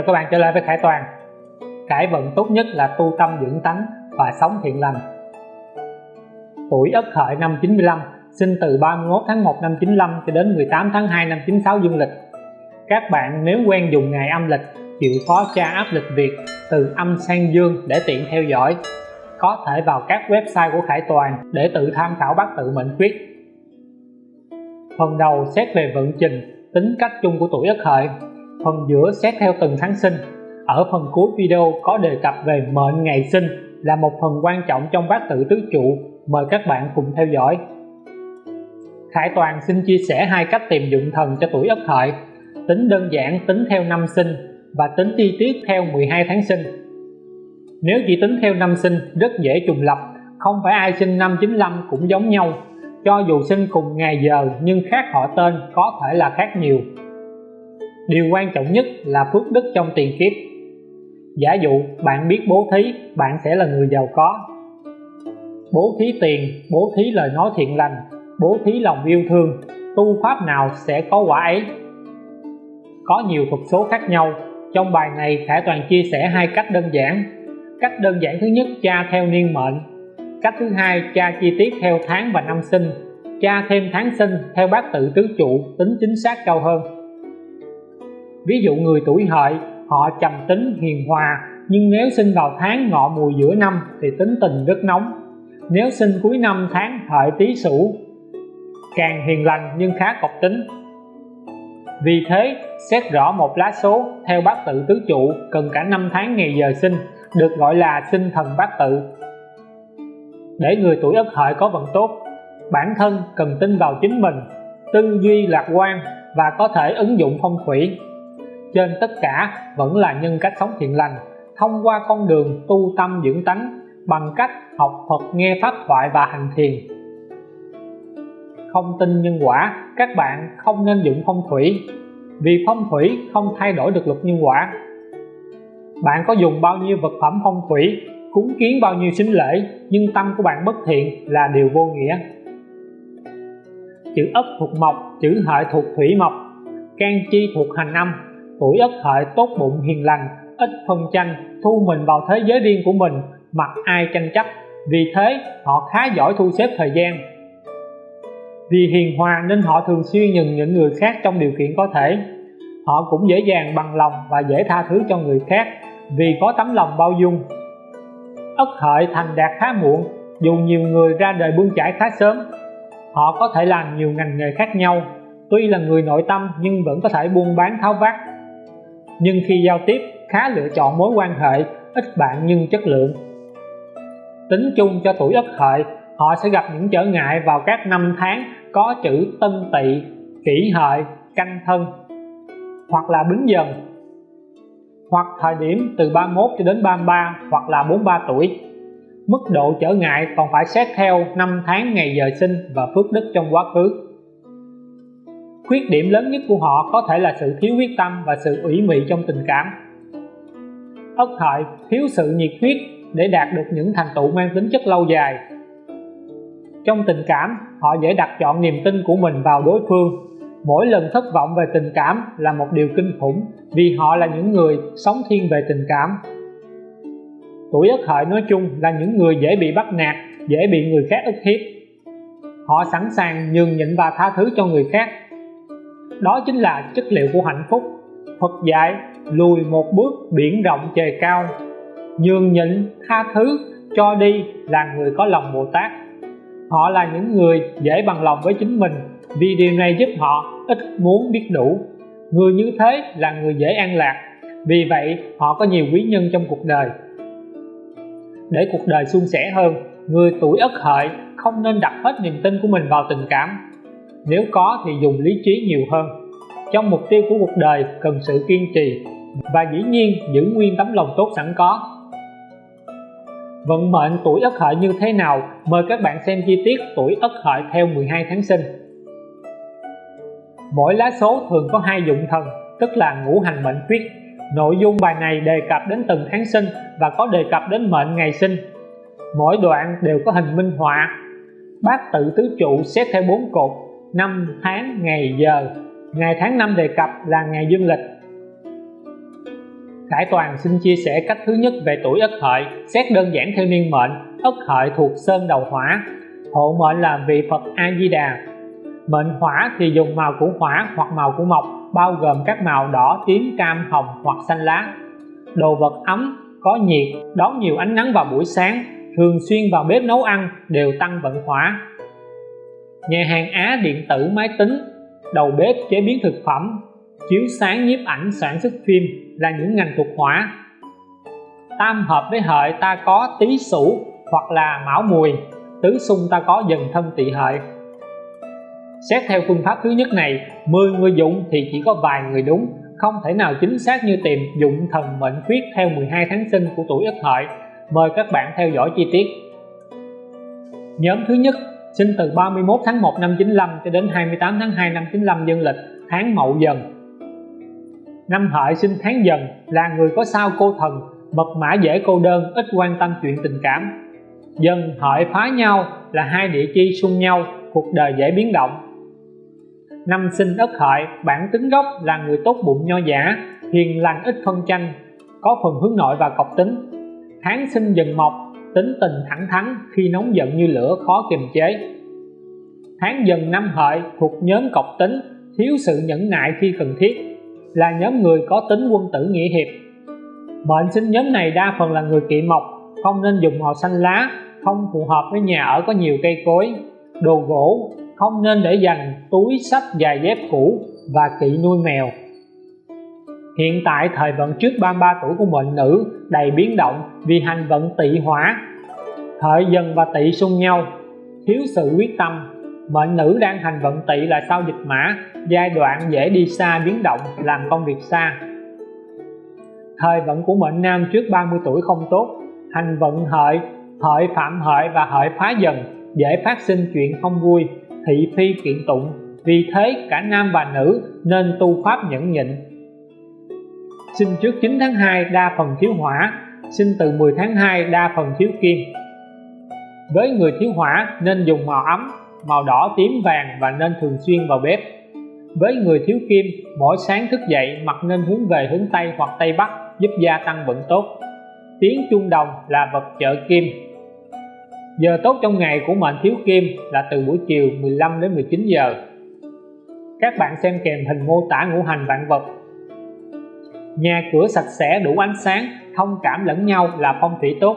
Chào các bạn trở lại với Khải Toàn. Cải vận tốt nhất là tu tâm dưỡng tánh và sống thiện lành. Tuổi Ất Hợi năm 95 sinh từ 31 tháng 1 năm 95 cho đến 18 tháng 2 năm 96 dương lịch. Các bạn nếu quen dùng ngày âm lịch, chịu khó tra áp lịch Việt từ âm sang dương để tiện theo dõi. Có thể vào các website của Khải Toàn để tự tham khảo bát tự mệnh quyết. Phần đầu xét về vận trình, tính cách chung của tuổi Ất Hợi phần giữa xét theo từng tháng sinh. Ở phần cuối video có đề cập về mệnh ngày sinh là một phần quan trọng trong bát tự tứ trụ. Mời các bạn cùng theo dõi. Khải Toàn xin chia sẻ hai cách tìm dụng thần cho tuổi Ất Hợi. Tính đơn giản, tính theo năm sinh và tính chi tiết theo 12 tháng sinh. Nếu chỉ tính theo năm sinh, rất dễ trùng lập. Không phải ai sinh năm 95 cũng giống nhau. Cho dù sinh cùng ngày giờ, nhưng khác họ tên có thể là khác nhiều điều quan trọng nhất là phước đức trong tiền kiếp. Giả dụ bạn biết bố thí, bạn sẽ là người giàu có. Bố thí tiền, bố thí lời nói thiện lành, bố thí lòng yêu thương, tu pháp nào sẽ có quả ấy? Có nhiều thuật số khác nhau, trong bài này Khải Toàn chia sẻ hai cách đơn giản. Cách đơn giản thứ nhất tra theo niên mệnh. Cách thứ hai tra chi tiết theo tháng và năm sinh. Tra thêm tháng sinh theo bát tự tứ trụ, tính chính xác cao hơn ví dụ người tuổi hợi, họ trầm tính, hiền hòa, nhưng nếu sinh vào tháng ngọ mùi giữa năm thì tính tình rất nóng. Nếu sinh cuối năm tháng hợi tý sửu, càng hiền lành nhưng khá cọc tính. Vì thế, xét rõ một lá số theo bát tự tứ trụ cần cả năm tháng ngày giờ sinh, được gọi là sinh thần bát tự. Để người tuổi ất hợi có vận tốt, bản thân cần tin vào chính mình, tư duy lạc quan và có thể ứng dụng phong thủy trên tất cả vẫn là nhân cách sống thiện lành, thông qua con đường tu tâm dưỡng tánh, bằng cách học Phật nghe pháp thoại và hành thiền. Không tin nhân quả, các bạn không nên dụng phong thủy, vì phong thủy không thay đổi được luật nhân quả. Bạn có dùng bao nhiêu vật phẩm phong thủy, cúng kiến bao nhiêu sinh lễ, nhưng tâm của bạn bất thiện là điều vô nghĩa. Chữ ất thuộc mộc, chữ hợi thuộc thủy mộc, can chi thuộc hành âm tuổi ất hợi tốt bụng hiền lành, ít phân tranh thu mình vào thế giới riêng của mình, mặc ai tranh chấp. Vì thế, họ khá giỏi thu xếp thời gian. Vì hiền hòa nên họ thường xuyên nhường những người khác trong điều kiện có thể. Họ cũng dễ dàng bằng lòng và dễ tha thứ cho người khác, vì có tấm lòng bao dung. Ất hợi thành đạt khá muộn, dù nhiều người ra đời bươn chải khá sớm. Họ có thể làm nhiều ngành nghề khác nhau. Tuy là người nội tâm nhưng vẫn có thể buôn bán tháo vát nhưng khi giao tiếp, khá lựa chọn mối quan hệ, ít bạn nhưng chất lượng. Tính chung cho tuổi ất hợi, họ sẽ gặp những trở ngại vào các năm tháng có chữ tân tỵ, kỷ hợi, canh thân, hoặc là bính dần. Hoặc thời điểm từ 31 cho đến 33 hoặc là 43 tuổi. Mức độ trở ngại còn phải xét theo năm tháng ngày giờ sinh và phước đức trong quá khứ khuyết điểm lớn nhất của họ có thể là sự thiếu quyết tâm và sự ủy mị trong tình cảm. Ất hợi thiếu sự nhiệt huyết để đạt được những thành tựu mang tính chất lâu dài. Trong tình cảm, họ dễ đặt chọn niềm tin của mình vào đối phương. Mỗi lần thất vọng về tình cảm là một điều kinh khủng vì họ là những người sống thiên về tình cảm. Tuổi ất hợi nói chung là những người dễ bị bắt nạt, dễ bị người khác ức hiếp. Họ sẵn sàng nhường nhịn và tha thứ cho người khác đó chính là chất liệu của hạnh phúc. Phật dạy, lùi một bước biển rộng trời cao. Nhường nhịn tha thứ, cho đi là người có lòng Bồ Tát. Họ là những người dễ bằng lòng với chính mình, vì điều này giúp họ ít muốn biết đủ. Người như thế là người dễ an lạc, vì vậy họ có nhiều quý nhân trong cuộc đời. Để cuộc đời suôn sẻ hơn, người tuổi ất hợi không nên đặt hết niềm tin của mình vào tình cảm nếu có thì dùng lý trí nhiều hơn. Trong mục tiêu của cuộc đời cần sự kiên trì và dĩ nhiên giữ nguyên tấm lòng tốt sẵn có. Vận mệnh tuổi ất hợi như thế nào? Mời các bạn xem chi tiết tuổi ất hợi theo 12 tháng sinh. Mỗi lá số thường có hai dụng thần, tức là ngũ hành mệnh quyết nội dung bài này đề cập đến từng tháng sinh và có đề cập đến mệnh ngày sinh. Mỗi đoạn đều có hình minh họa. Bát tự tứ trụ xét theo bốn cột năm tháng ngày giờ ngày tháng năm đề cập là ngày dương lịch Khải Toàn xin chia sẻ cách thứ nhất về tuổi Ất Hợi, xét đơn giản theo niên mệnh, Ất Hợi thuộc sơn đầu hỏa, hộ mệnh là vị Phật A Di Đà. Mệnh hỏa thì dùng màu của hỏa hoặc màu của mộc, bao gồm các màu đỏ, tím, cam, hồng hoặc xanh lá. Đồ vật ấm, có nhiệt, đón nhiều ánh nắng vào buổi sáng, thường xuyên vào bếp nấu ăn đều tăng vận hỏa. Nhà hàng Á điện tử máy tính, đầu bếp chế biến thực phẩm, chiếu sáng nhiếp ảnh sản xuất phim là những ngành thuộc hỏa tam hợp với hợi ta có tý sửu hoặc là mão mùi tứ xung ta có dần thân tỵ hợi. Xét theo phương pháp thứ nhất này 10 người dụng thì chỉ có vài người đúng không thể nào chính xác như tìm dụng thần mệnh khuyết theo 12 tháng sinh của tuổi ất hợi. Mời các bạn theo dõi chi tiết. Nhóm thứ nhất sinh từ 31 tháng 1 năm 95 cho đến 28 tháng 2 năm 95 dương lịch, tháng Mậu Dần. Năm hợi sinh tháng dần, là người có sao cô thần, mật mã dễ cô đơn, ít quan tâm chuyện tình cảm. Dần hợi phá nhau là hai địa chi xung nhau, cuộc đời dễ biến động. Năm sinh ất hợi, bản tính gốc là người tốt bụng nho giả, hiền lành ít phân tranh, có phần hướng nội và cọc tính. Tháng sinh dần mộc tính tình thẳng thắn khi nóng giận như lửa khó kiềm chế. Tháng dần năm hợi thuộc nhóm cọc tính, thiếu sự nhẫn nại khi cần thiết, là nhóm người có tính quân tử nghĩa hiệp. Mệnh sinh nhóm này đa phần là người kỵ mộc, không nên dùng màu xanh lá, không phù hợp với nhà ở có nhiều cây cối, đồ gỗ, không nên để dành túi sách dài dép cũ và kỵ nuôi mèo. Hiện tại thời vận trước 33 tuổi của mệnh nữ đầy biến động vì hành vận tỵ hỏa. Hợi dần và tỵ xung nhau. Thiếu sự quyết tâm mệnh nữ đang hành vận tỵ là sao dịch mã, giai đoạn dễ đi xa biến động, làm công việc xa. Thời vận của mệnh nam trước 30 tuổi không tốt, hành vận hợi hợi phạm hợi và hợi phá dần, dễ phát sinh chuyện không vui, thị phi kiện tụng. Vì thế cả nam và nữ nên tu pháp nhẫn nhịn sinh trước 9 tháng 2 đa phần thiếu hỏa sinh từ 10 tháng 2 đa phần thiếu kim. Với người thiếu hỏa, nên dùng màu ấm, màu đỏ tím vàng và nên thường xuyên vào bếp. Với người thiếu kim, mỗi sáng thức dậy mặt nên hướng về hướng Tây hoặc Tây Bắc, giúp gia tăng vận tốt. Tiếng chuông đồng là vật trợ kim. Giờ tốt trong ngày của mệnh thiếu kim là từ buổi chiều 15 đến 19 giờ. Các bạn xem kèm hình mô tả ngũ hành vạn vật nhà cửa sạch sẽ, đủ ánh sáng, thông cảm lẫn nhau là phong thủy tốt.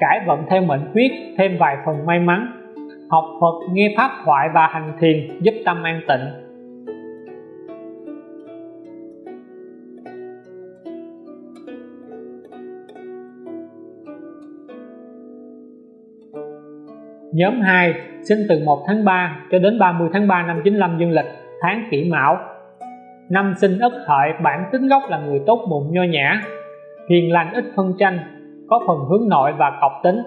Cải vận theo mệnh quyết thêm vài phần may mắn. Học Phật, nghe pháp thoại và hành thiền giúp tâm an tịnh. Nhóm 2 sinh từ 1 tháng 3 cho đến 30 tháng 3 năm 95 dương lịch, tháng kỷ mão. Năm sinh ất hợi bản tính gốc là người tốt bụng, nho nhã, hiền lành, ít phân tranh, có phần hướng nội và cọc tính.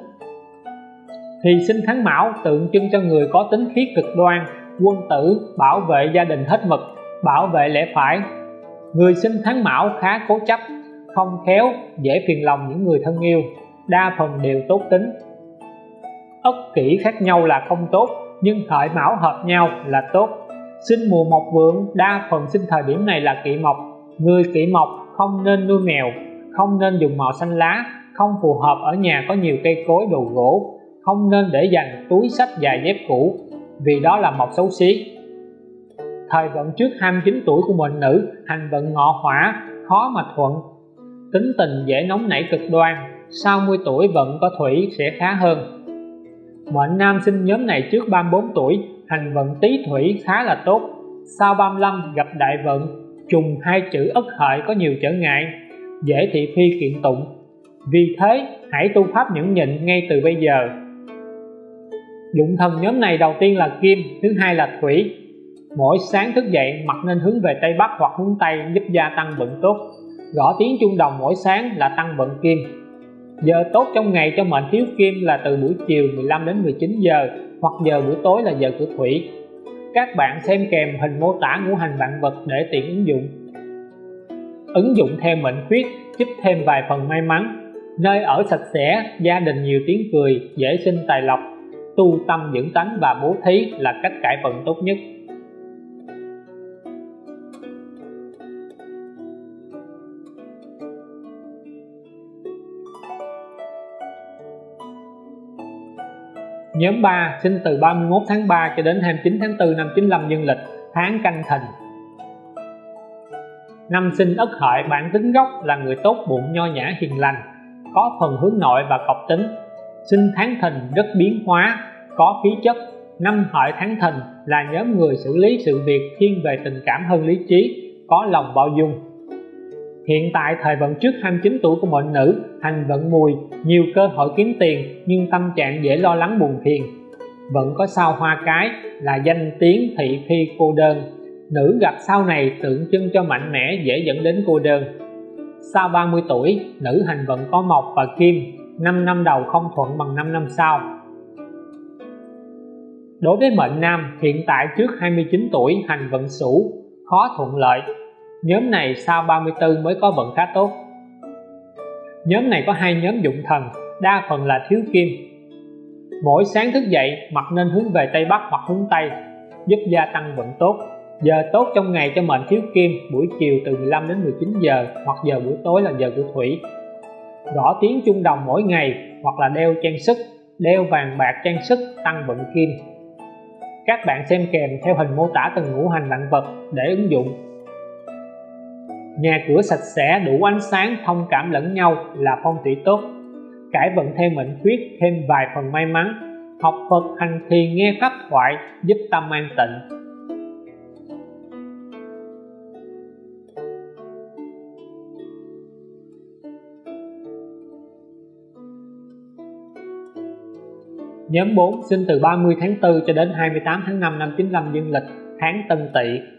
Thì sinh tháng mão, tượng trưng cho người có tính khí cực đoan, quân tử, bảo vệ gia đình hết mực, bảo vệ lẽ phải. Người sinh tháng mão khá cố chấp, không khéo, dễ phiền lòng những người thân yêu, đa phần đều tốt tính. Ất kỷ khác nhau là không tốt, nhưng hợi mão hợp nhau là tốt sinh mùa mộc vượng, đa phần sinh thời điểm này là kỵ mộc. Người kỵ mộc không nên nuôi mèo, không nên dùng màu xanh lá, không phù hợp ở nhà có nhiều cây cối, đồ gỗ, không nên để dành túi sách dài dép cũ, vì đó là mộc xấu xí. Thời vận trước 29 tuổi của mệnh nữ, hành vận ngọ hỏa, khó mà thuận. Tính tình dễ nóng nảy cực đoan, sau 10 tuổi vận có thủy sẽ khá hơn. Mệnh nam sinh nhóm này trước 34 tuổi hành vận tý thủy khá là tốt. Sau 35 gặp đại vận, trùng hai chữ ất hợi có nhiều trở ngại, dễ thị phi kiện tụng. Vì thế, hãy tu pháp nhẫn nhịn ngay từ bây giờ. Dụng thần nhóm này đầu tiên là kim, thứ hai là thủy. Mỗi sáng thức dậy mặt nên hướng về tây bắc hoặc hướng tây giúp gia tăng vận tốt. Gõ tiếng chuông đồng mỗi sáng là tăng vận kim giờ tốt trong ngày cho mệnh thiếu kim là từ buổi chiều 15 đến 19 giờ, hoặc giờ buổi tối là giờ của thủy. Các bạn xem kèm hình mô tả ngũ hành vạn vật để tiện ứng dụng. Ứng dụng theo mệnh khuyết, giúp thêm vài phần may mắn. Nơi ở sạch sẽ, gia đình nhiều tiếng cười, dễ sinh tài lộc. Tu tâm dưỡng tánh và bố thí là cách cải vận tốt nhất. Nhóm 3 sinh từ 31 tháng 3 cho đến 29 tháng 4 năm 95 dương lịch, tháng canh thìn. Năm sinh ất hợi bản tính gốc là người tốt bụng nho nhã hiền lành, có phần hướng nội và cọc tính. Sinh tháng thìn rất biến hóa, có khí chất. Năm hợi tháng thìn là nhóm người xử lý sự việc thiên về tình cảm hơn lý trí, có lòng bao dung. Hiện tại thời vận trước 29 tuổi của mệnh nữ, hành vận mùi, nhiều cơ hội kiếm tiền nhưng tâm trạng dễ lo lắng buồn phiền. Vận có sao hoa cái là danh tiếng thị phi cô đơn. Nữ gặp sau này tượng trưng cho mạnh mẽ dễ dẫn đến cô đơn. Sau 30 tuổi, nữ hành vận có mộc và kim, 5 năm đầu không thuận bằng 5 năm sau. Đối với mệnh nam, hiện tại trước 29 tuổi hành vận sửu, khó thuận lợi, nhóm này sau 34 mới có vận khá tốt. Nhóm này có hai nhóm dụng thần, đa phần là thiếu kim. Mỗi sáng thức dậy mặt nên hướng về Tây Bắc hoặc hướng Tây, giúp gia tăng vận tốt. Giờ tốt trong ngày cho mệnh thiếu kim, buổi chiều từ 15 đến 19 giờ, hoặc giờ buổi tối là giờ của thủy. Gõ tiếng trung đồng mỗi ngày, hoặc là đeo trang sức, đeo vàng bạc trang sức, tăng vận kim. Các bạn xem kèm theo hình mô tả từng ngũ hành vạn vật để ứng dụng nhà cửa sạch sẽ, đủ ánh sáng, thông cảm lẫn nhau là phong thủy tốt. Cải vận theo mệnh khuyết, thêm vài phần may mắn. Học Phật hành thiền nghe pháp thoại, giúp tâm an tịnh. Nhóm 4 sinh từ 30 tháng 4 cho đến 28 tháng 5 năm 95 dương lịch, tháng Tân Tỵ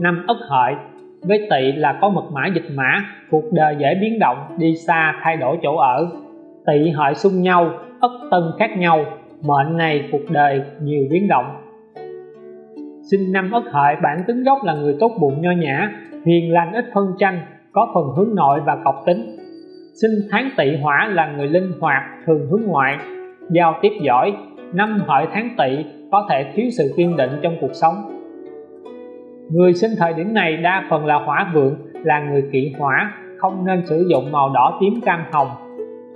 năm ất hợi. Với tỵ là có mật mã dịch mã, cuộc đời dễ biến động, đi xa, thay đổi chỗ ở. Tỵ hợi xung nhau, ất tân khác nhau. Mệnh này, cuộc đời nhiều biến động. Sinh năm ất hợi, bản tính gốc là người tốt bụng, nho nhã, hiền lành, ít phân tranh, có phần hướng nội và cọc tính. Sinh tháng tỵ hỏa là người linh hoạt, thường hướng ngoại, giao tiếp giỏi. Năm hợi tháng tỵ có thể thiếu sự kiên định trong cuộc sống. Người sinh thời điểm này đa phần là hỏa vượng, là người kỵ hỏa, không nên sử dụng màu đỏ tím cam hồng,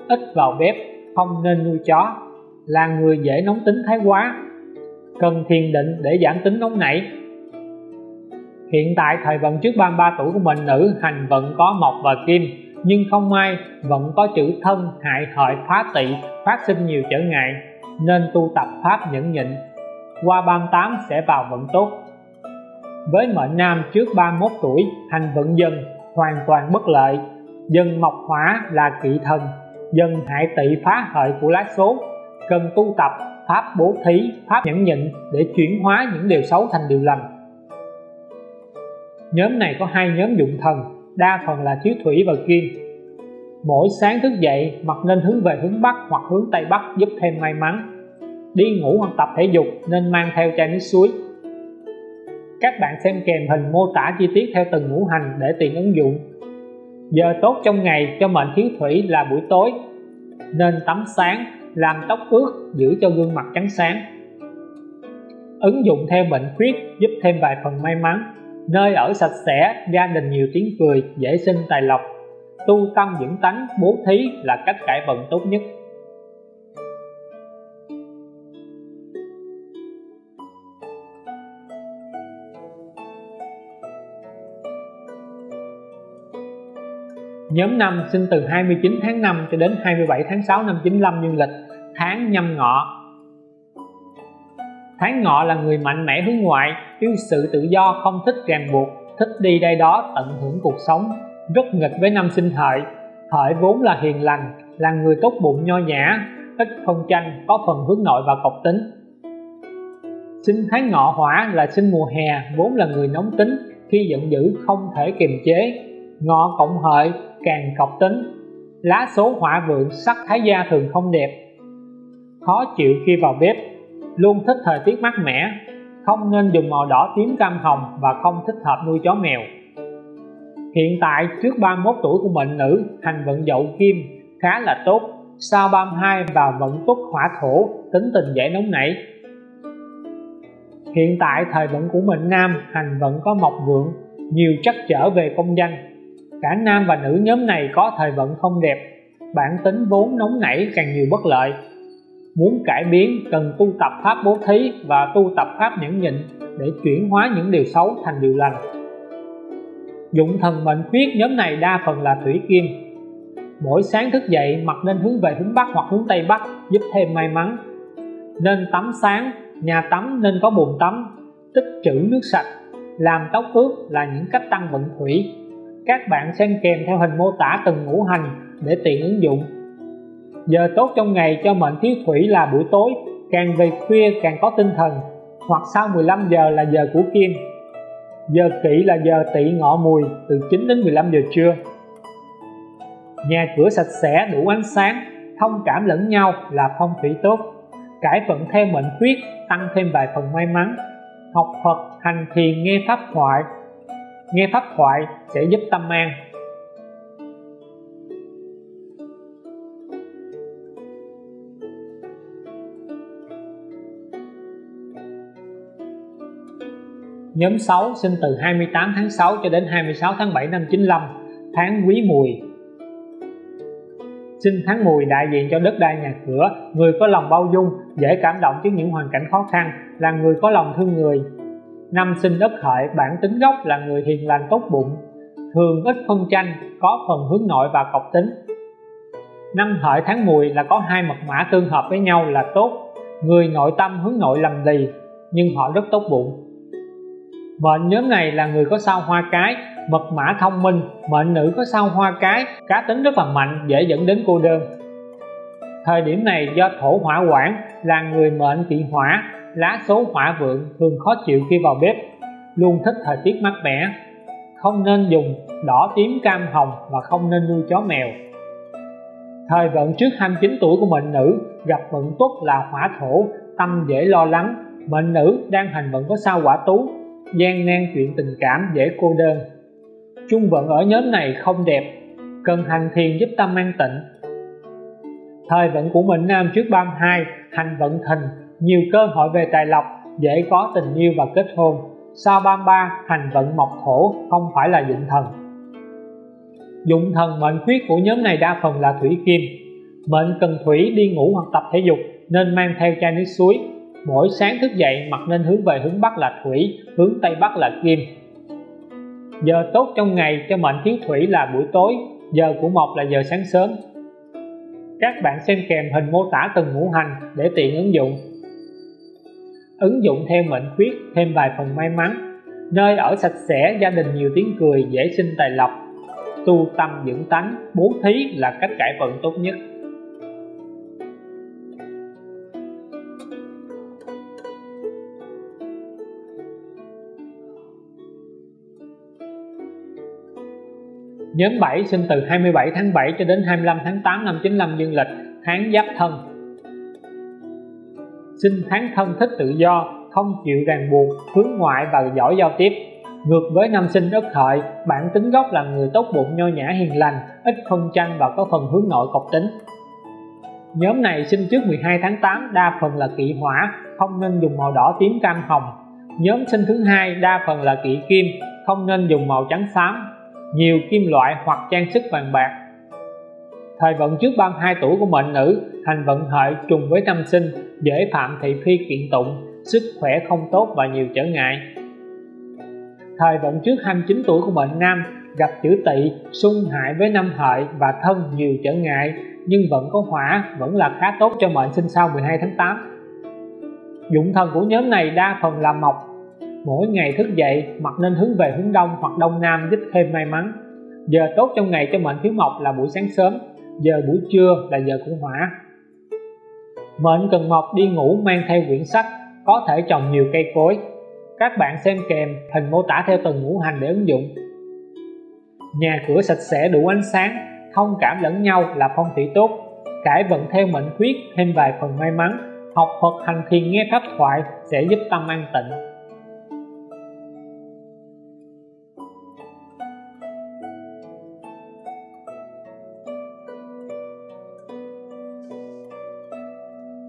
ít vào bếp, không nên nuôi chó, là người dễ nóng tính thái quá, cần thiền định để giảm tính nóng nảy. Hiện tại thời vận trước 33 tuổi của mình nữ hành vận có mộc và kim, nhưng không may vận có chữ thân hại hợi phá tỵ phát sinh nhiều trở ngại, nên tu tập pháp nhẫn nhịn. Qua 38 sẽ vào vận tốt với mệnh nam trước 31 tuổi hành vận dân, hoàn toàn bất lợi. Dân mộc hỏa là kỵ thần, dân hại tỵ phá hợi của lá số, cần tu tập pháp bố thí, pháp nhẫn nhịn để chuyển hóa những điều xấu thành điều lành. Nhóm này có hai nhóm dụng thần, đa phần là thiếu thủy và kim. Mỗi sáng thức dậy mặt nên hướng về hướng bắc hoặc hướng tây bắc giúp thêm may mắn. Đi ngủ hoặc tập thể dục nên mang theo chai nước suối các bạn xem kèm hình mô tả chi tiết theo từng ngũ hành để tiện ứng dụng. Giờ tốt trong ngày cho mệnh thiếu thủy là buổi tối. Nên tắm sáng, làm tóc ướt, giữ cho gương mặt trắng sáng. Ứng dụng theo mệnh khuyết giúp thêm vài phần may mắn. Nơi ở sạch sẽ, gia đình nhiều tiếng cười, dễ sinh tài lộc. Tu tâm dưỡng tánh, bố thí là cách cải vận tốt nhất. Nhóm 5 sinh từ 29 tháng 5 cho đến 27 tháng 6 năm 95 dương lịch, tháng nhâm ngọ. Tháng ngọ là người mạnh mẽ hướng ngoại, yêu sự tự do, không thích ràng buộc, thích đi đây đó tận hưởng cuộc sống, rất nghịch với năm sinh hợi. Hợi vốn là hiền lành, là người tốt bụng nho nhã, ít phân tranh, có phần hướng nội và cộc tính. Sinh tháng ngọ hỏa là sinh mùa hè, vốn là người nóng tính, khi giận dữ không thể kiềm chế. Ngọ cộng hợi càng cọc tính. Lá số hỏa vượng sắc thái gia thường không đẹp. Khó chịu khi vào bếp, luôn thích thời tiết mát mẻ, không nên dùng màu đỏ tím cam hồng và không thích hợp nuôi chó mèo. Hiện tại, trước 31 tuổi của mệnh nữ, hành vận dậu kim khá là tốt, sau 32 vào vận túc hỏa thổ, tính tình dễ nóng nảy. Hiện tại, thời vận của mệnh nam, hành vận có mộc vượng, nhiều trắc trở về công danh cả nam và nữ nhóm này có thời vận không đẹp, bản tính vốn nóng nảy càng nhiều bất lợi. Muốn cải biến, cần tu tập pháp bố thí và tu tập pháp nhẫn nhịn để chuyển hóa những điều xấu thành điều lành. Dụng thần mệnh khuyết nhóm này đa phần là thủy kim. Mỗi sáng thức dậy mặt nên hướng về hướng bắc hoặc hướng tây bắc, giúp thêm may mắn. Nên tắm sáng, nhà tắm nên có bồn tắm, tích trữ nước sạch, làm tóc ướt là những cách tăng vận thủy các bạn xem kèm theo hình mô tả từng ngũ hành để tiện ứng dụng. Giờ tốt trong ngày cho mệnh thiếu thủy là buổi tối, càng về khuya càng có tinh thần, hoặc sau 15 giờ là giờ của kim. Giờ kỵ là giờ tỵ ngọ mùi, từ 9 đến 15 giờ trưa. Nhà cửa sạch sẽ, đủ ánh sáng, thông cảm lẫn nhau là phong thủy tốt. Cải vận theo mệnh khuyết, tăng thêm vài phần may mắn. Học Phật, hành thiền, nghe pháp thoại nghe pháp thoại sẽ giúp tâm an. Nhóm 6 sinh từ 28 tháng 6 cho đến 26 tháng 7 năm 95 tháng Quý Mùi. Sinh tháng Mùi đại diện cho đất đai nhà cửa, người có lòng bao dung, dễ cảm động trước những hoàn cảnh khó khăn, là người có lòng thương người năm sinh đất hợi bản tính gốc là người hiền lành tốt bụng, thường ít phân tranh, có phần hướng nội và cọc tính. Năm hợi tháng mùi là có hai mật mã tương hợp với nhau là tốt, người nội tâm hướng nội lầm lì, nhưng họ rất tốt bụng. Mệnh nhóm này là người có sao hoa cái, mật mã thông minh, mệnh nữ có sao hoa cái, cá tính rất là mạnh, dễ dẫn đến cô đơn. Thời điểm này do thổ hỏa quản là người mệnh kỵ hỏa lá số hỏa vượng thường khó chịu khi vào bếp, luôn thích thời tiết mát mẻ. Không nên dùng đỏ tím cam hồng và không nên nuôi chó mèo. Thời vận trước 29 tuổi của mệnh nữ, gặp vận tốt là hỏa thổ, tâm dễ lo lắng. Mệnh nữ đang hành vận có sao quả tú, gian nan chuyện tình cảm dễ cô đơn. Chung vận ở nhóm này không đẹp, cần hành thiền giúp tâm an tịnh. Thời vận của mệnh nam trước 32 hành vận thìn nhiều cơ hội về tài lộc, dễ có tình yêu và kết hôn. Sao 33 hành vận mộc thổ không phải là dụng thần? Dụng thần mệnh khuyết của nhóm này đa phần là thủy kim. Mệnh cần thủy đi ngủ hoặc tập thể dục, nên mang theo chai nước suối. Mỗi sáng thức dậy mặt nên hướng về hướng bắc là thủy, hướng tây bắc là kim. Giờ tốt trong ngày cho mệnh thiếu thủy là buổi tối, giờ của mộc là giờ sáng sớm. Các bạn xem kèm hình mô tả từng ngũ hành để tiện ứng dụng ứng dụng theo mệnh khuyết thêm vài phần may mắn. Nơi ở sạch sẽ gia đình nhiều tiếng cười dễ sinh tài lộc. Tu tâm dưỡng tánh bố thí là cách cải vận tốt nhất. Nhóm 7 sinh từ 27 tháng 7 cho đến 25 tháng 8 năm 95 dương lịch, tháng Giáp Thân. Sinh tháng thân thích tự do, không chịu ràng buộc, hướng ngoại và giỏi giao tiếp. Ngược với năm sinh ất hợi, bản tính gốc là người tốt bụng nho nhã hiền lành, ít phân tranh và có phần hướng nội cộc tính. Nhóm này sinh trước 12 tháng 8 đa phần là kỵ hỏa, không nên dùng màu đỏ tím cam hồng. Nhóm sinh thứ hai đa phần là kỵ kim, không nên dùng màu trắng xám, nhiều kim loại hoặc trang sức vàng bạc thời vận trước 32 tuổi của mệnh nữ, hành vận hợi trùng với năm sinh, dễ phạm thị phi kiện tụng, sức khỏe không tốt và nhiều trở ngại. Thời vận trước 29 tuổi của mệnh nam, gặp chữ tỵ xung hại với năm hợi và thân nhiều trở ngại, nhưng vẫn có hỏa, vẫn là khá tốt cho mệnh sinh sau 12 tháng 8 dụng thần của nhóm này đa phần là mộc. Mỗi ngày thức dậy mặt nên hướng về hướng đông hoặc đông nam, giúp thêm may mắn. Giờ tốt trong ngày cho mệnh thiếu mộc là buổi sáng sớm giờ buổi trưa là giờ của hỏa. Mệnh cần mộc đi ngủ mang theo quyển sách có thể trồng nhiều cây cối. Các bạn xem kèm hình mô tả theo từng ngũ hành để ứng dụng. Nhà cửa sạch sẽ, đủ ánh sáng, thông cảm lẫn nhau là phong thủy tốt. Cải vận theo mệnh khuyết, thêm vài phần may mắn. Học Phật hành thiền nghe pháp thoại sẽ giúp tâm an tịnh.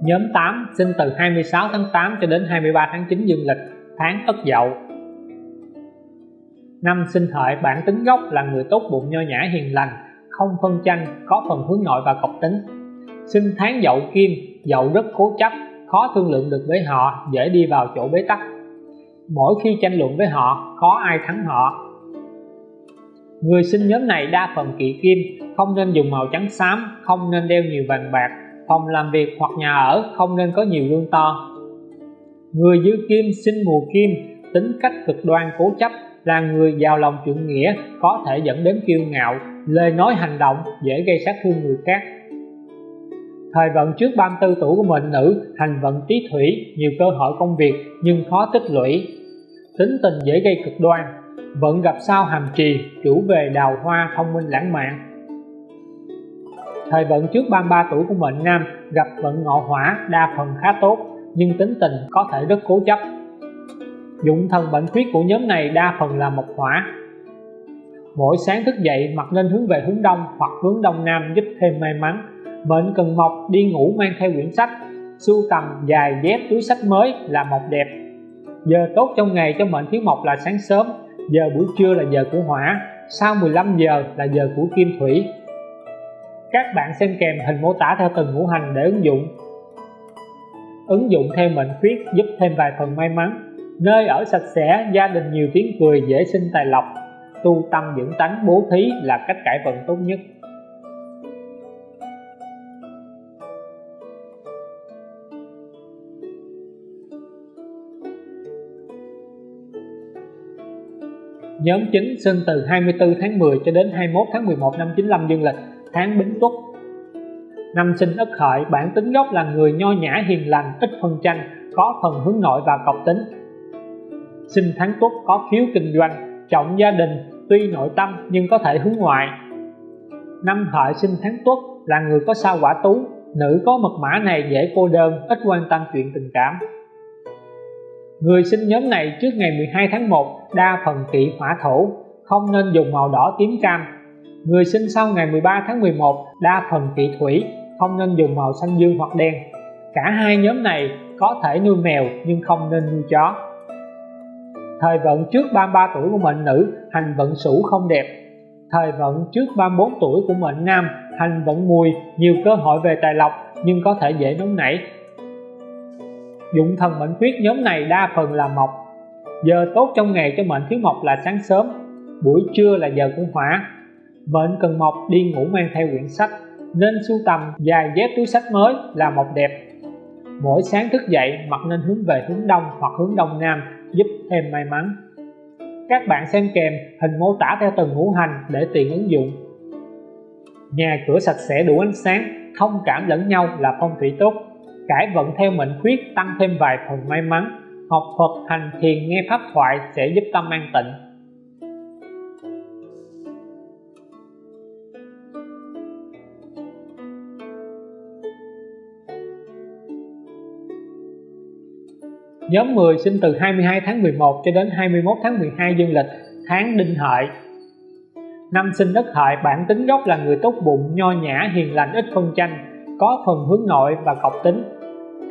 Nhóm 8 sinh từ 26 tháng 8 cho đến 23 tháng 9 dương lịch, tháng Ất Dậu. Năm sinh hợi bản tính gốc là người tốt bụng nho nhã hiền lành, không phân tranh, có phần hướng nội và cộc tính. Sinh tháng Dậu Kim, dậu rất cố chấp khó thương lượng được với họ dễ đi vào chỗ bế tắc mỗi khi tranh luận với họ khó ai thắng họ người sinh nhóm này đa phần kỵ kim không nên dùng màu trắng xám không nên đeo nhiều vàng bạc phòng làm việc hoặc nhà ở không nên có nhiều gương to. Người dư kim sinh mùa kim, tính cách cực đoan cố chấp, là người giàu lòng trượng nghĩa, có thể dẫn đến kiêu ngạo, lời nói hành động, dễ gây sát thương người khác. Thời vận trước 34 tuổi của mệnh nữ, hành vận tí thủy, nhiều cơ hội công việc, nhưng khó tích lũy. Tính tình dễ gây cực đoan vận gặp sao hàm trì, chủ về đào hoa, thông minh lãng mạn thời vận trước 33 tuổi của mệnh nam gặp vận ngọ hỏa đa phần khá tốt, nhưng tính tình có thể rất cố chấp. Dụng thần bệnh khuyết của nhóm này đa phần là mộc hỏa. Mỗi sáng thức dậy mặt nên hướng về hướng đông hoặc hướng đông nam giúp thêm may mắn. Mệnh cần mộc đi ngủ mang theo quyển sách, sưu tầm dài dép túi sách mới là mộc đẹp. Giờ tốt trong ngày cho mệnh thiếu mộc là sáng sớm, giờ buổi trưa là giờ của hỏa, sau 15 giờ là giờ của kim thủy các bạn xem kèm hình mô tả theo từng ngũ hành để ứng dụng. Ứng dụng theo mệnh khuyết giúp thêm vài phần may mắn. Nơi ở sạch sẽ gia đình nhiều tiếng cười dễ sinh tài lộc. Tu tâm dưỡng tánh bố thí là cách cải vận tốt nhất. Nhóm chính sinh từ 24 tháng 10 cho đến 21 tháng 11 năm 95 dương lịch, tháng Bính Tuất. Năm sinh Ất Hợi, bản tính gốc là người nho nhã hiền lành, ít phân tranh, có phần hướng nội và cọc tính. Sinh tháng Tuất có khiếu kinh doanh, trọng gia đình, tuy nội tâm nhưng có thể hướng ngoại. Năm Hợi sinh tháng Tuất là người có sao quả tú, nữ có mật mã này dễ cô đơn, ít quan tâm chuyện tình cảm. Người sinh nhóm này trước ngày 12 tháng 1 đa phần kỵ hỏa thổ, không nên dùng màu đỏ tím cam. Người sinh sau ngày 13 tháng 11 đa phần kỵ thủy, không nên dùng màu xanh dương hoặc đen. Cả hai nhóm này có thể nuôi mèo nhưng không nên nuôi chó. Thời vận trước 33 tuổi của mệnh nữ, hành vận sửu không đẹp. Thời vận trước 34 tuổi của mệnh nam, hành vận mùi, nhiều cơ hội về tài lộc nhưng có thể dễ nóng nảy, dụng thần mệnh khuyết nhóm này đa phần là mộc giờ tốt trong ngày cho mệnh thiếu mộc là sáng sớm buổi trưa là giờ của hỏa mệnh cần mộc đi ngủ mang theo quyển sách, nên sưu tầm dài dép túi sách mới là mộc đẹp. Mỗi sáng thức dậy mặt nên hướng về hướng đông hoặc hướng đông nam, giúp thêm may mắn. Các bạn xem kèm hình mô tả theo từng ngũ hành để tiện ứng dụng. Nhà cửa sạch sẽ đủ ánh sáng, thông cảm lẫn nhau là phong thủy tốt. Cải vận theo mệnh khuyết tăng thêm vài phần may mắn. Học Phật hành thiền nghe pháp thoại sẽ giúp tâm an tịnh. Nhóm 10 sinh từ 22 tháng 11 cho đến 21 tháng 12 dương lịch, tháng đinh hợi. Năm sinh đất hợi bản tính gốc là người tốt bụng, nho nhã, hiền lành, ít phân tranh, có phần hướng nội và cọc tính.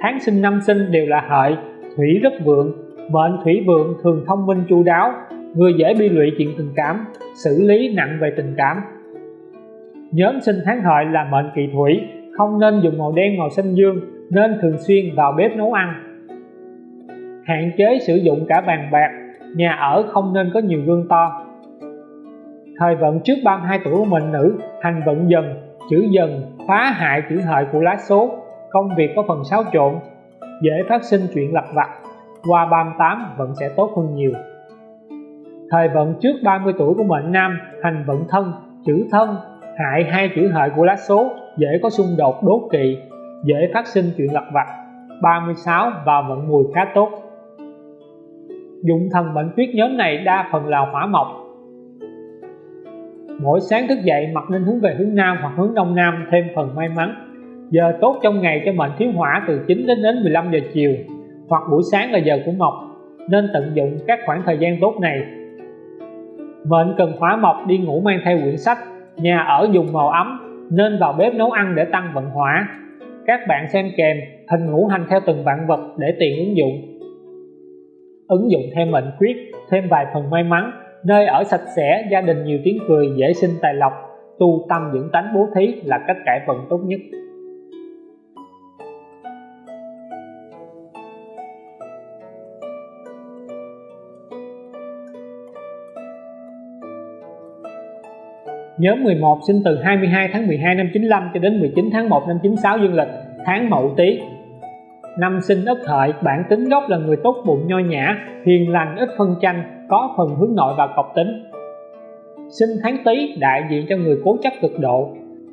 Tháng sinh năm sinh đều là hợi thủy rất vượng mệnh thủy vượng thường thông minh chu đáo người dễ bi lụy chuyện tình cảm xử lý nặng về tình cảm. Nhóm sinh tháng hợi là mệnh kỵ thủy không nên dùng màu đen màu xanh dương nên thường xuyên vào bếp nấu ăn hạn chế sử dụng cả bàn bạc, nhà ở không nên có nhiều gương to. Thời vận trước 32 tuổi của mệnh nữ hành vận dần, chữ dần, phá hại chữ hợi của lá số, công việc có phần xáo trộn, dễ phát sinh chuyện lặt vặt. Qua 38 vẫn sẽ tốt hơn nhiều. Thời vận trước 30 tuổi của mệnh nam hành vận thân, chữ thân, hại hai chữ hợi của lá số, dễ có xung đột đố kỵ, dễ phát sinh chuyện lặt vặt. 36 và vận mùi khá tốt dụng thần mệnh tuyết nhóm này đa phần là hỏa mộc. Mỗi sáng thức dậy mặt nên hướng về hướng nam hoặc hướng đông nam, thêm phần may mắn. Giờ tốt trong ngày cho mệnh thiếu hỏa từ 9 đến đến 15 giờ chiều, hoặc buổi sáng là giờ của mộc, nên tận dụng các khoảng thời gian tốt này. Mệnh cần hỏa mộc đi ngủ mang theo quyển sách, nhà ở dùng màu ấm, nên vào bếp nấu ăn để tăng vận hỏa. Các bạn xem kèm, hình ngũ hành theo từng vạn vật để tiện ứng dụng ứng dụng thêm mệnh quyết thêm vài phần may mắn nơi ở sạch sẽ gia đình nhiều tiếng cười dễ sinh tài lộc tu tâm dưỡng tánh bố thí là cách cải vận tốt nhất. Nhóm 11 sinh từ 22 tháng 12 năm 95 cho đến 19 tháng 1 năm 96 dương lịch, tháng Mậu Tý, Năm sinh Ất Hợi, bản tính gốc là người tốt bụng nho nhã, hiền lành, ít phân tranh, có phần hướng nội và cọc tính. Sinh tháng Tý đại diện cho người cố chấp cực độ.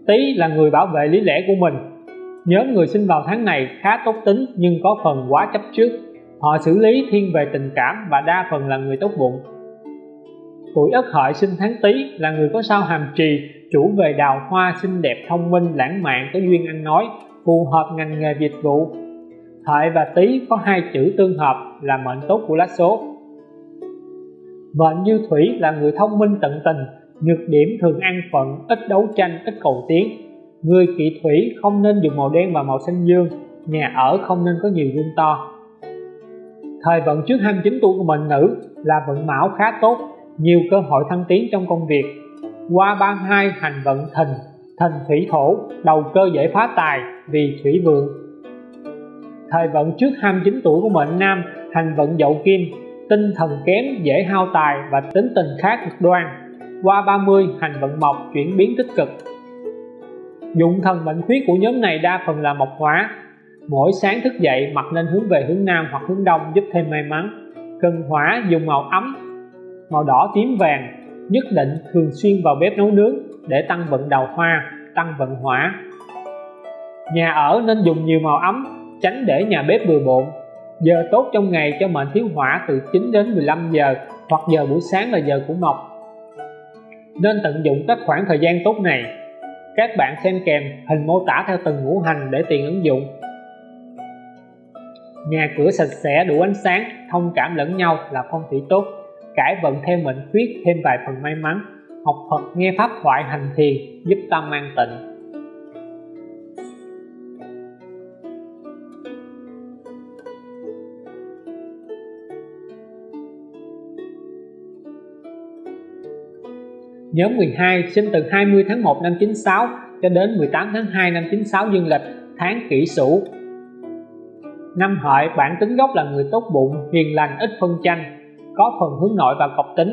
Tý là người bảo vệ lý lẽ của mình. Nhóm người sinh vào tháng này khá tốt tính nhưng có phần quá chấp trước. Họ xử lý thiên về tình cảm và đa phần là người tốt bụng tuổi ất hợi sinh tháng tý là người có sao hàm trì chủ về đào hoa xinh đẹp thông minh lãng mạn có duyên ăn nói phù hợp ngành nghề dịch vụ hợi và tý có hai chữ tương hợp là mệnh tốt của lá số. Mệnh như thủy là người thông minh tận tình, nhược điểm thường ăn phận, ít đấu tranh, ít cầu tiến. Người kỵ thủy không nên dùng màu đen và màu xanh dương, nhà ở không nên có nhiều gương to. Thời vận trước 29 tuổi của mệnh nữ là vận mão khá tốt, nhiều cơ hội thăng tiến trong công việc. Qua 32 hành vận thìn thìn thủy thổ, đầu cơ dễ phá tài vì thủy vượng thời vận trước 29 tuổi của mệnh nam, hành vận dậu kim, tinh thần kém, dễ hao tài và tính tình khá cực đoan. Qua 30 hành vận mộc chuyển biến tích cực. Dụng thần mệnh khuyết của nhóm này đa phần là mộc hóa. Mỗi sáng thức dậy mặt nên hướng về hướng nam hoặc hướng đông giúp thêm may mắn. Cần hỏa dùng màu ấm, màu đỏ tím vàng, nhất định thường xuyên vào bếp nấu nướng để tăng vận đào hoa, tăng vận hỏa. Nhà ở nên dùng nhiều màu ấm tránh để nhà bếp bừa bộn. Giờ tốt trong ngày cho mệnh thiếu hỏa từ 9 đến 15 giờ hoặc giờ buổi sáng là giờ của mộc nên tận dụng các khoảng thời gian tốt này. Các bạn xem kèm hình mô tả theo từng ngũ hành để tiện ứng dụng. Nhà cửa sạch sẽ, đủ ánh sáng, thông cảm lẫn nhau là phong thủy tốt. Cải vận theo mệnh khuyết, thêm vài phần may mắn. Học Phật, nghe pháp thoại hành thiền, giúp tâm an tịnh. Nhóm 12 sinh từ 20 tháng 1 năm 96 cho đến 18 tháng 2 năm 96 dương lịch tháng kỷ sửu. Năm hợi bản tính gốc là người tốt bụng, hiền lành, ít phân tranh có phần hướng nội và cọc tính.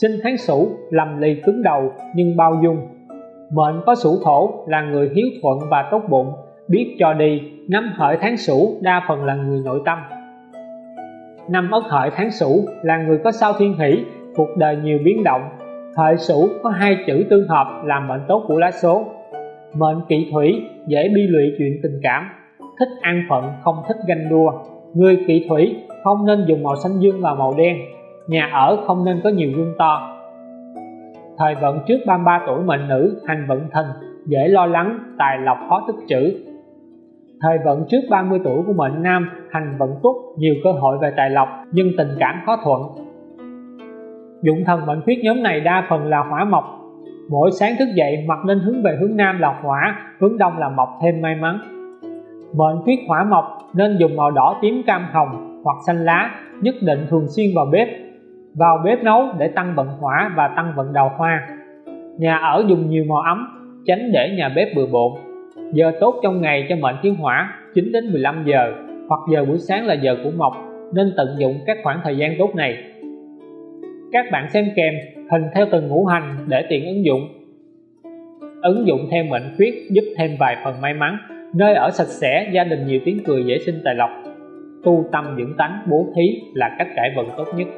Sinh tháng sửu lầm lì cứng đầu nhưng bao dung. Mệnh có sửu thổ là người hiếu thuận và tốt bụng biết cho đi. Năm hợi tháng sửu đa phần là người nội tâm. Năm ất hợi tháng sửu là người có sao thiên hỷ cuộc đời nhiều biến động hợi sửu có hai chữ tương hợp làm mệnh tốt của lá số. Mệnh kỵ thủy dễ bi lụy chuyện tình cảm. Thích an phận không thích ganh đua. Người kỵ thủy không nên dùng màu xanh dương và màu đen. Nhà ở không nên có nhiều gương to. Thời vận trước 33 tuổi mệnh nữ hành vận thần, dễ lo lắng tài lộc khó tích trữ. Thời vận trước 30 tuổi của mệnh nam hành vận tốt, nhiều cơ hội về tài lộc nhưng tình cảm khó thuận dụng thần mệnh khuyết nhóm này đa phần là hỏa mộc. Mỗi sáng thức dậy mặt nên hướng về hướng nam là hỏa, hướng đông là mộc thêm may mắn. Mệnh khuyết hỏa mộc nên dùng màu đỏ tím cam hồng hoặc xanh lá, nhất định thường xuyên vào bếp vào bếp nấu để tăng vận hỏa và tăng vận đào hoa. Nhà ở dùng nhiều màu ấm, tránh để nhà bếp bừa bộn. Giờ tốt trong ngày cho mệnh thiếu hỏa 9 đến 15 giờ, hoặc giờ buổi sáng là giờ của mộc, nên tận dụng các khoảng thời gian tốt này các bạn xem kèm, hình theo từng ngũ hành để tiện ứng dụng. Ứng dụng theo mệnh khuyết giúp thêm vài phần may mắn, nơi ở sạch sẽ, gia đình nhiều tiếng cười dễ sinh tài lộc. Tu tâm dưỡng tánh, bố thí là cách cải vận tốt nhất.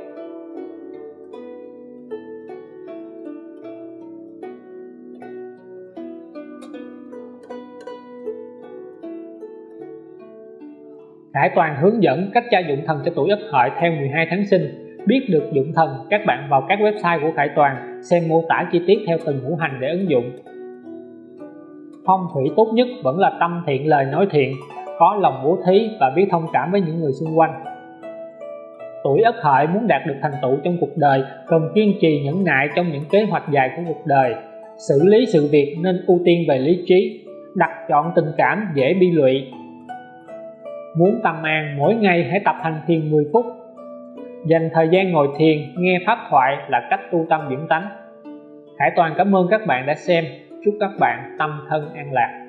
Khải Toàn hướng dẫn cách tra dụng thần cho tuổi Ất Hợi theo 12 tháng sinh. Biết được dụng thần, các bạn vào các website của Khải Toàn xem mô tả chi tiết theo từng ngũ hành để ứng dụng. Phong thủy tốt nhất vẫn là tâm thiện lời nói thiện, có lòng bố thí và biết thông cảm với những người xung quanh. Tuổi ất hợi muốn đạt được thành tựu trong cuộc đời cần kiên trì nhẫn nại trong những kế hoạch dài của cuộc đời. Xử lý sự việc nên ưu tiên về lý trí đặt chọn tình cảm dễ bi lụy. Muốn tâm an mỗi ngày hãy tập hành thiền 10 phút dành thời gian ngồi thiền, nghe pháp thoại là cách tu tâm dưỡng tánh. Khải Toàn cảm ơn các bạn đã xem. Chúc các bạn tâm thân an lạc.